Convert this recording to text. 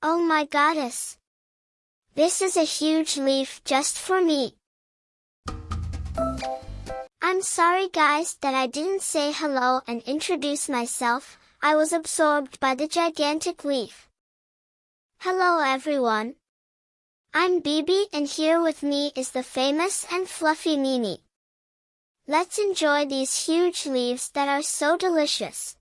Oh my goddess! This is a huge leaf just for me. I'm sorry guys that I didn't say hello and introduce myself, I was absorbed by the gigantic leaf. Hello everyone. I'm Bibi and here with me is the famous and fluffy Mimi. Let's enjoy these huge leaves that are so delicious.